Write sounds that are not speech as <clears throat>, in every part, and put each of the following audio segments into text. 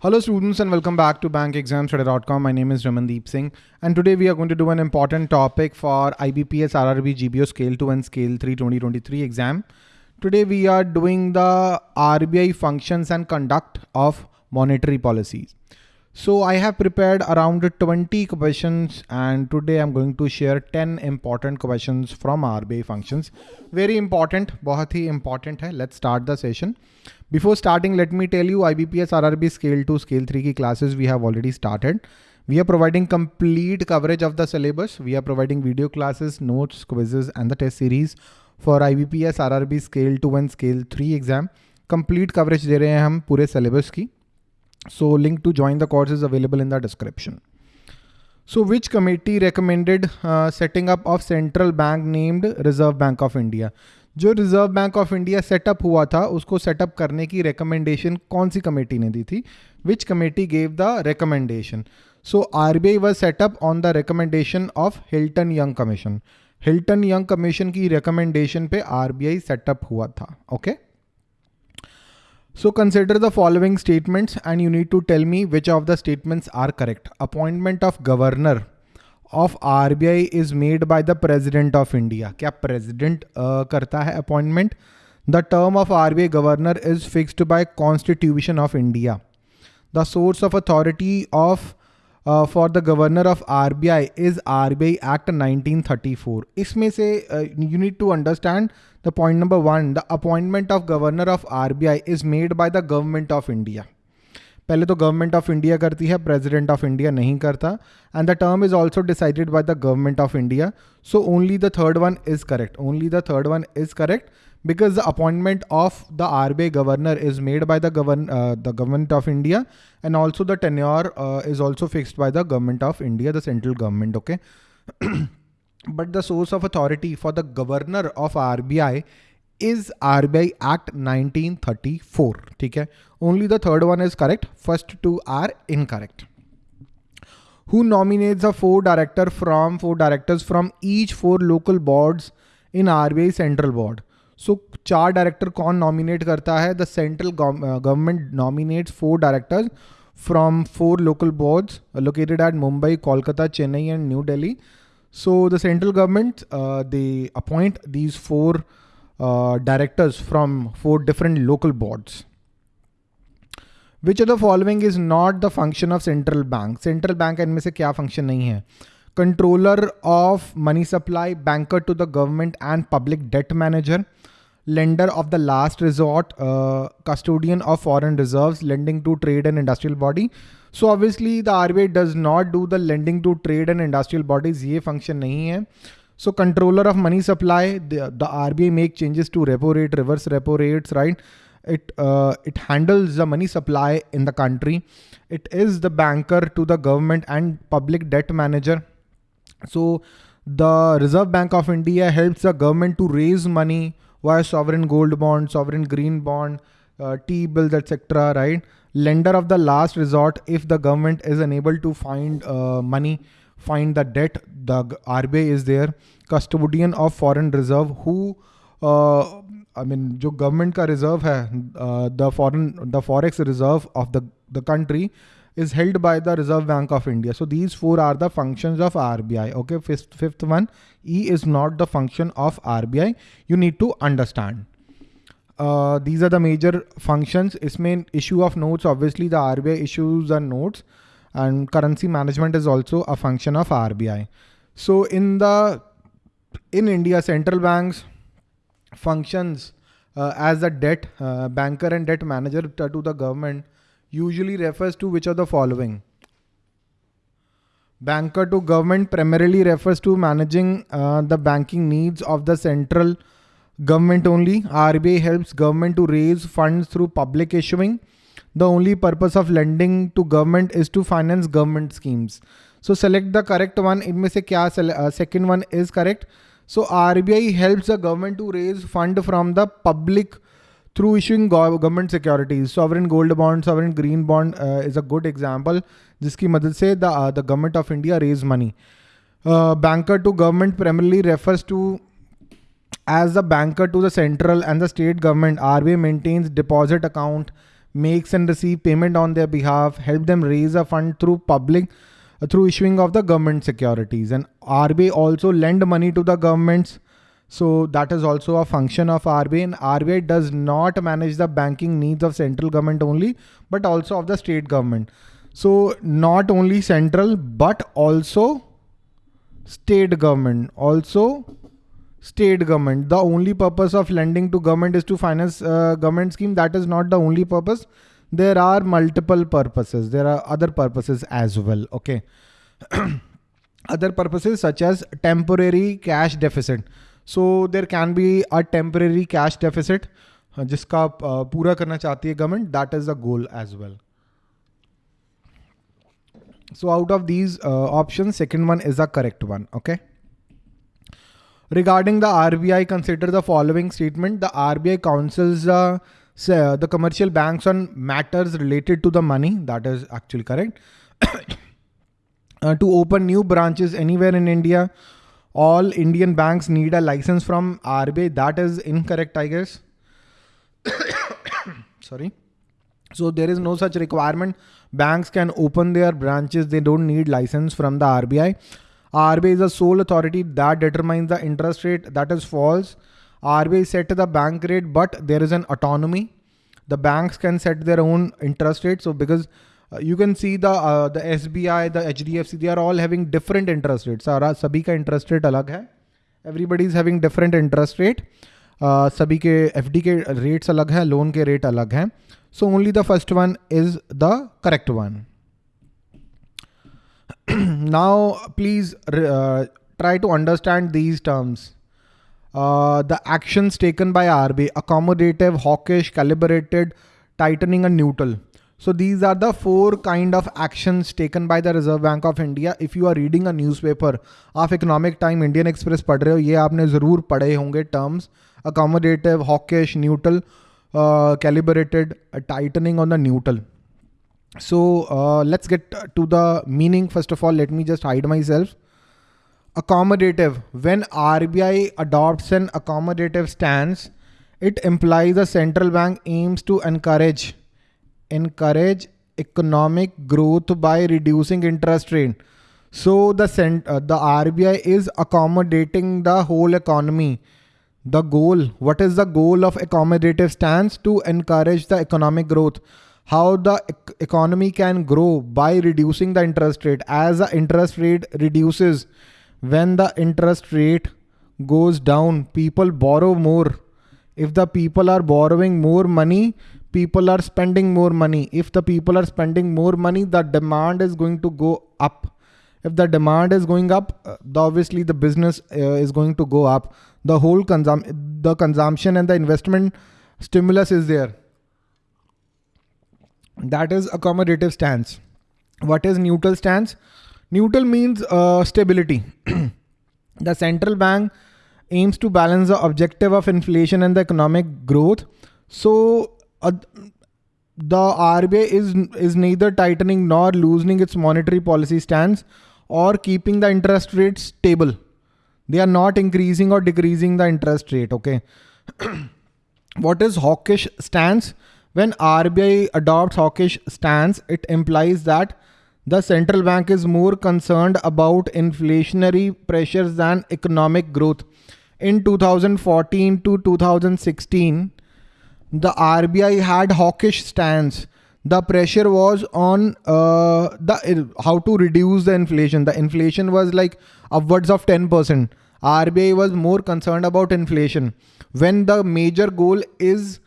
Hello students and welcome back to bankexamstudy.com. My name is Ramandeep Singh and today we are going to do an important topic for IBPS RRB GBO Scale 2 and Scale 3 2023 exam. Today we are doing the RBI functions and conduct of monetary policies. So I have prepared around 20 questions and today I'm going to share 10 important questions from RBI functions. Very important, बहुत ही important है. Let's start the session. Before starting, let me tell you IBPS RRB Scale 2, Scale 3 की classes we have already started. We are providing complete coverage of the syllabus. We are providing video classes, notes, quizzes and the test series for IBPS RRB Scale 2 and Scale 3 exam. Complete coverage दे रहे हैं हम पूरे syllabus की. So link to join the course is available in the description. So which committee recommended uh, setting up of central bank named Reserve Bank of India? जो reserve bank of India setup हुआ था उसको setup करने की recommendation कौन सी committee ने दी थी which committee gave the recommendation so R B I was setup on the recommendation of Hilton Young commission Hilton Young commission की रिकमेंडेशन पे आर बी आई सेटअप हुआ था okay so consider the following statements and you need to tell me which of the statements are correct appointment of governor of are B I is made by the president of India क्या president uh, करता है appointment the term of are B I governor is fixed bye constitution of India the source of authority of for the governor of are B I is are B I act nineteen thirty four इसमें से you need to understand the point number one the appointment of governor of are B I is made by the government of India पहले तो government of India करती है president of India नहीं करता and the term is also decided by the government of India so only the third one is correct only the third one is correct because the appointment of the RBI governor is made by the, govern, uh, the government of India and also the tenure uh, is also fixed by the government of India, the central government, okay? <clears throat> but the source of authority for the governor of RBI is RBI Act 1934. Okay? Only the third one is correct. First two are incorrect. Who nominates the four director from four directors from each four local boards in RBI Central Board? सो चार director कौन nominate करता है? The central government nominates four directors from four local boards located at Mumbai Kolkata Chennai and New Delhi so the central government they appoint these four directors from four different local boards which are the following is not the function of central bank central bank इनमें से क्या function नहीं है? Controller of money supply, banker to the government and public debt manager, lender of the last resort, uh, custodian of foreign reserves, lending to trade and industrial body. So obviously the RBI does not do the lending to trade and industrial bodies. ये function नहीं है. So controller of money supply, the, the RBI make changes to repo rate, reverse repo rates, right? It, uh, it handles the money supply in the country. It is the banker to the government and public debt manager. So the Reserve Bank of India helps the government to raise money via sovereign gold bond, sovereign green bond, uh, T-bills, etc. Right? Lender of the last resort if the government is unable to find uh, money find the debt, the RBI is there, custodian of foreign reserve who uh, I mean जो government का reserve है uh, the foreign the forex reserve of the the country is held by the Reserve Bank of India. So these four are the functions of RBI. Okay, fifth, fifth one, E is not the function of RBI. You need to understand. Uh, these are the major functions. It's main issue of notes. Obviously, the RBI issues the notes and currency management is also a function of RBI. So in the in India, central banks functions uh, as a debt uh, banker and debt manager to the government usually refers to which of the following? Banker to government primarily refers to managing uh, the banking needs of the central government only. RBI helps government to raise funds through public issuing. The only purpose of lending to government is to finance government schemes. So select the correct one. In may say kya uh, second one is correct. So RBI helps the government to raise fund from the public through issuing government securities. Sovereign gold bond, sovereign green bond uh, is a good example. जिसकी मदद से the uh, the government of India raise money. Uh, banker to government primarily refers to as a banker to the central and the state government. RBI maintains deposit account makes and receive payment on their behalf, help them raise a fund through public, uh, through issuing of the government securities. And RBI also lend money to the governments. so that is also a function of RBI and RBI does not manage the banking needs of central government only, but also of the state government. So not only central, but also state government, also state government. The only purpose of lending to government is to finance uh, government scheme. That is not the only purpose. There are multiple purposes. There are other purposes as well. Okay. <clears throat> other purposes such as temporary cash deficit. So there can be a temporary cash deficit जिसका पूरा करना चाहती है government that is the goal as well so out of these uh, options second one is the correct one okay Regarding the RBI, consider the following statement. The RBI counsels uh, the commercial banks on matters related to the money. That is actually correct. <coughs> uh, to open new branches anywhere in India, all Indian banks need a license from RBI. That is incorrect, I guess. <coughs> Sorry. So there is no such requirement. Banks can open their branches. They don't need license from the RBI. RBI is the sole authority that determines the interest rate. That is false. RBI set the bank rate, but there is an autonomy. The banks can set their own interest rate. So because uh, you can see the uh, the SBI, the HDFC, they are all having different interest rates. सारा सभी का interest rate अलग है. Everybody is having different interest rate. Uh, सभी के FD के rates अलग है, loan के rate अलग है. So only the first one is the correct one. <clears throat> now, please uh, try to understand these terms. Uh, the actions taken by RBI, accommodative, hawkish, calibrated, tightening and neutral. So these are the four kind of actions taken by the Reserve Bank of India. If you are reading a newspaper, of Economic Time, Indian Express पढ़ रहे हो ये आपने ज़रूर पढ़े होंगे terms accommodative, hawkish, neutral, uh, calibrated, tightening on the neutral. So uh, let's get to the meaning. First of all, let me just hide myself. Accommodative. When RBI adopts an accommodative stance, it implies a central bank aims to encourage encourage economic growth by reducing interest rate. So the cent uh, the RBI is accommodating the whole economy. The goal, what is the goal of accommodative stance? To encourage the economic growth how the economy can grow by reducing the interest rate. As the interest rate reduces, when the interest rate goes down, people borrow more. If the people are borrowing more money, people are spending more money. If the people are spending more money, the demand is going to go up. If the demand is going up, uh, obviously the business uh, is going to go up. The whole consum the consumption and the investment stimulus is there. That is accommodative stance. What is neutral stance? Neutral means uh, stability. <clears throat> the central bank aims to balance the objective of inflation and the economic growth. So uh, the RBI is is neither tightening nor loosening its monetary policy stance or keeping the interest rate stable. They are not increasing or decreasing the interest rate. Okay. <clears throat> what is hawkish stance? When RBI adopts hawkish stance, it implies that the central bank is more concerned about inflationary pressures than economic growth. In 2014 to 2016, the RBI had hawkish stance. The pressure was on uh, the how to reduce the inflation. The inflation was like upwards of 10%. RBI was more concerned about inflation. When the major goal is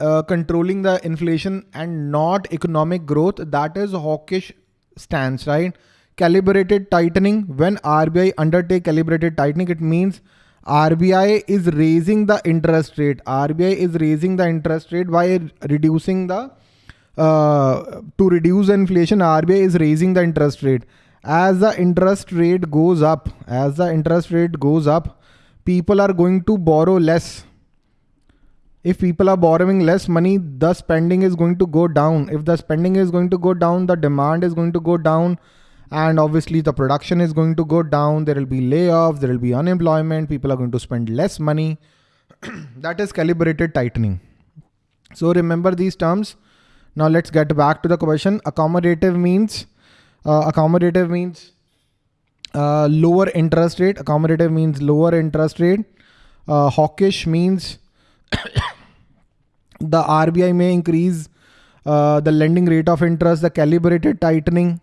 uh, controlling the inflation and not economic growth, that is hawkish stance, right? Calibrated tightening, when RBI undertake calibrated tightening, it means RBI is raising the interest rate. RBI is raising the interest rate by reducing the, uh, to reduce inflation, RBI is raising the interest rate. As the interest rate goes up, as the interest rate goes up, people are going to borrow less if people are borrowing less money, the spending is going to go down. If the spending is going to go down, the demand is going to go down. And obviously the production is going to go down. There will be layoffs, there will be unemployment. People are going to spend less money. <clears throat> that is calibrated tightening. So remember these terms. Now let's get back to the question. Accommodative means uh, accommodative means uh, lower interest rate. Accommodative means lower interest rate. Uh, hawkish means <coughs> the RBI may increase uh, the lending rate of interest, the calibrated tightening,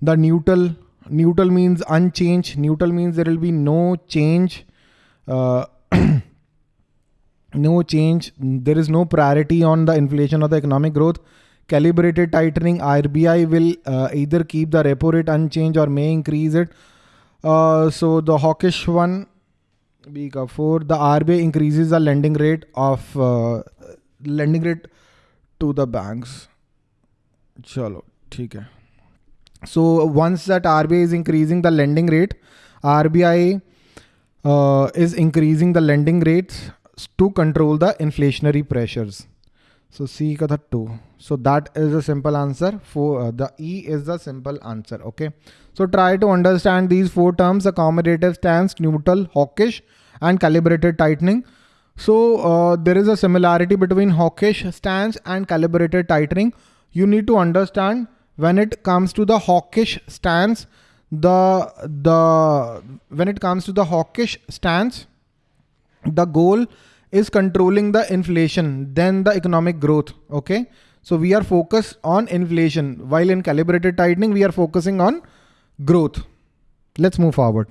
the neutral. Neutral means unchanged. Neutral means there will be no change. Uh, <clears throat> no change. There is no priority on the inflation or the economic growth. Calibrated tightening. RBI will uh, either keep the repo rate unchanged or may increase it. Uh, so the hawkish one, week four, the RBI increases the lending rate of uh, lending rate to the banks. Chalo, okay. So once that RBI is increasing the lending rate, RBI uh, is increasing the lending rates to control the inflationary pressures. So C ka 2. So that is a simple answer for uh, the E is the simple answer. Okay. So try to understand these four terms, accommodative stance, neutral, hawkish and calibrated tightening. So uh, there is a similarity between hawkish stance and calibrated tightening. You need to understand when it comes to the hawkish stance, the the when it comes to the hawkish stance, the goal is controlling the inflation, then the economic growth. Okay. So we are focused on inflation while in calibrated tightening, we are focusing on growth. Let's move forward.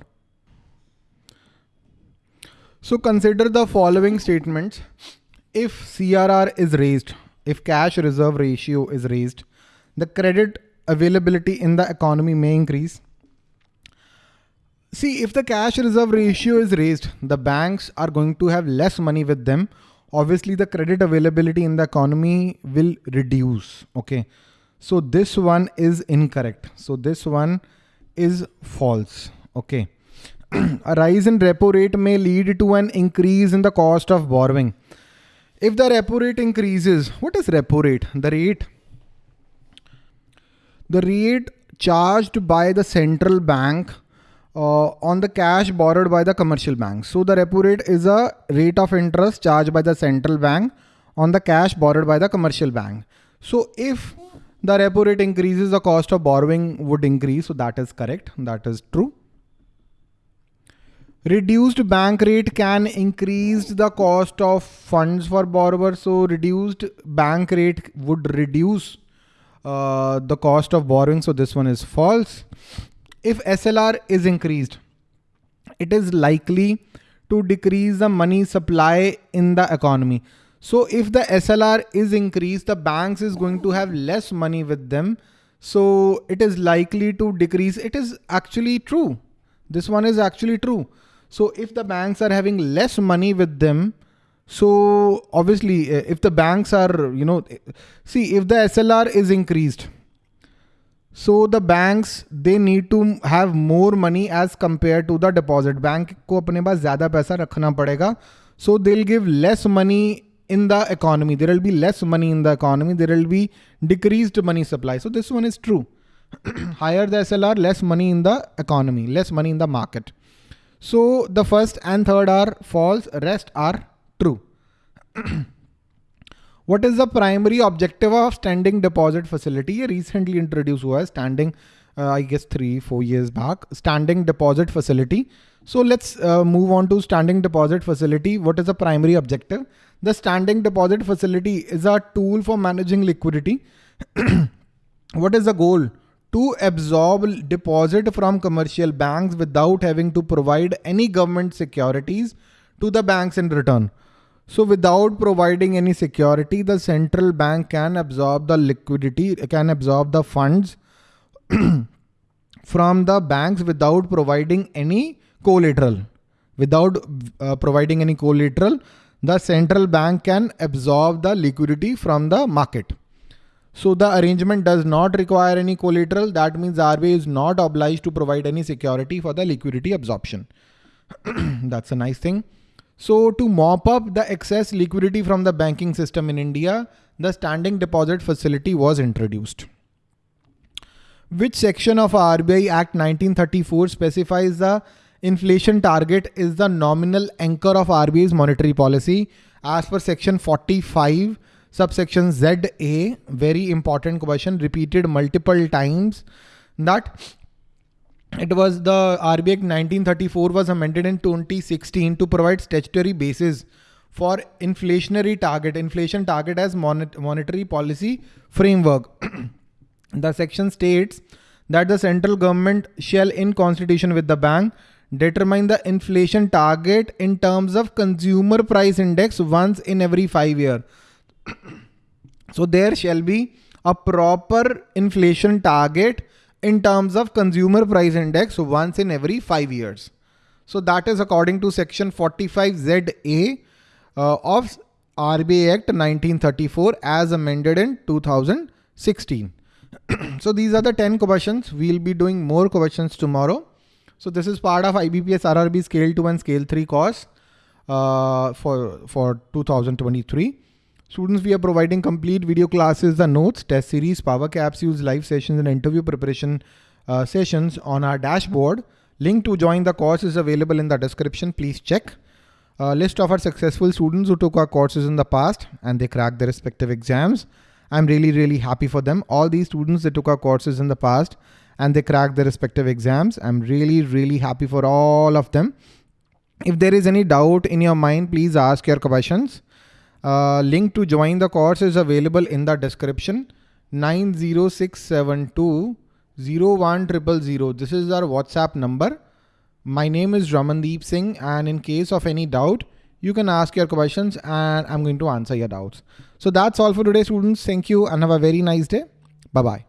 So consider the following statements. If CRR is raised, if cash reserve ratio is raised, the credit availability in the economy may increase. See, if the cash reserve ratio is raised, the banks are going to have less money with them. Obviously, the credit availability in the economy will reduce. Okay. So this one is incorrect. So this one is false. Okay <clears throat> a rise in repo rate may lead to an increase in the cost of borrowing. If the repo rate increases, what is repo rate? The rate, the rate charged by the central bank uh, on the cash borrowed by the commercial bank. So the repo rate is a rate of interest charged by the central bank on the cash borrowed by the commercial bank. So if the repo rate increases, the cost of borrowing would increase. So that is correct. That is true. Reduced bank rate can increase the cost of funds for borrowers. So reduced bank rate would reduce uh, the cost of borrowing. So this one is false. If SLR is increased, it is likely to decrease the money supply in the economy. So if the SLR is increased, the banks is going to have less money with them. So it is likely to decrease. It is actually true. This one is actually true. So if the banks are having less money with them, so obviously uh, if the banks are, you know, see if the SLR is increased, so the banks they need to have more money as compared to the deposit. Bank को अपने पास ज़्यादा पैसा रखना पड़ेगा. So they'll give less money in the economy. There will be less money in the economy. There will be decreased money supply. So this one is true. <clears throat> Higher the SLR, less money in the economy, less money in the market. So the first and third are false, rest are true. <clears throat> what is the primary objective of standing deposit facility? Recently introduced was standing, uh, I guess three, four years back, standing deposit facility. So let's uh, move on to standing deposit facility. What is the primary objective? The standing deposit facility is a tool for managing liquidity. <clears throat> what is the goal? to absorb deposit from commercial banks without having to provide any government securities to the banks in return. So without providing any security, the central bank can absorb the liquidity, can absorb the funds <clears throat> from the banks without providing any collateral. Without uh, providing any collateral, the central bank can absorb the liquidity from the market. So the arrangement does not require any collateral. That means RBI is not obliged to provide any security for the liquidity absorption. <clears throat> That's a nice thing. So to mop up the excess liquidity from the banking system in India, the standing deposit facility was introduced. Which section of RBI Act 1934 specifies the inflation target is the nominal anchor of RBI's monetary policy as per section 45 subsection ZA, very important question, repeated multiple times that it was the RBI 1934 was amended in 2016 to provide statutory basis for inflationary target, inflation target as monetary policy framework. <clears throat> the section states that the central government shall in constitution with the bank determine the inflation target in terms of consumer price index once in every five year. <clears throat> so there shall be a proper inflation target in terms of consumer price index once in every five years. So that is according to section 45ZA uh, of RBI Act 1934 as amended in 2016. <clears throat> so these are the 10 questions. We'll be doing more questions tomorrow. So this is part of IBPS RRB Scale 2 and Scale 3 course uh, for, for 2023. Students, we are providing complete video classes, the notes, test series, power capsules, live sessions, and interview preparation uh, sessions on our dashboard. Link to join the course is available in the description. Please check. A list of our successful students who took our courses in the past and they cracked their respective exams. I'm really, really happy for them. All these students that took our courses in the past and they cracked their respective exams. I'm really, really happy for all of them. If there is any doubt in your mind, please ask your questions. Uh, link to join the course is available in the description. 90672 01000. This is our WhatsApp number. My name is Ramandeep Singh and in case of any doubt, you can ask your questions and I'm going to answer your doubts. So that's all for today students. Thank you and have a very nice day. Bye-bye.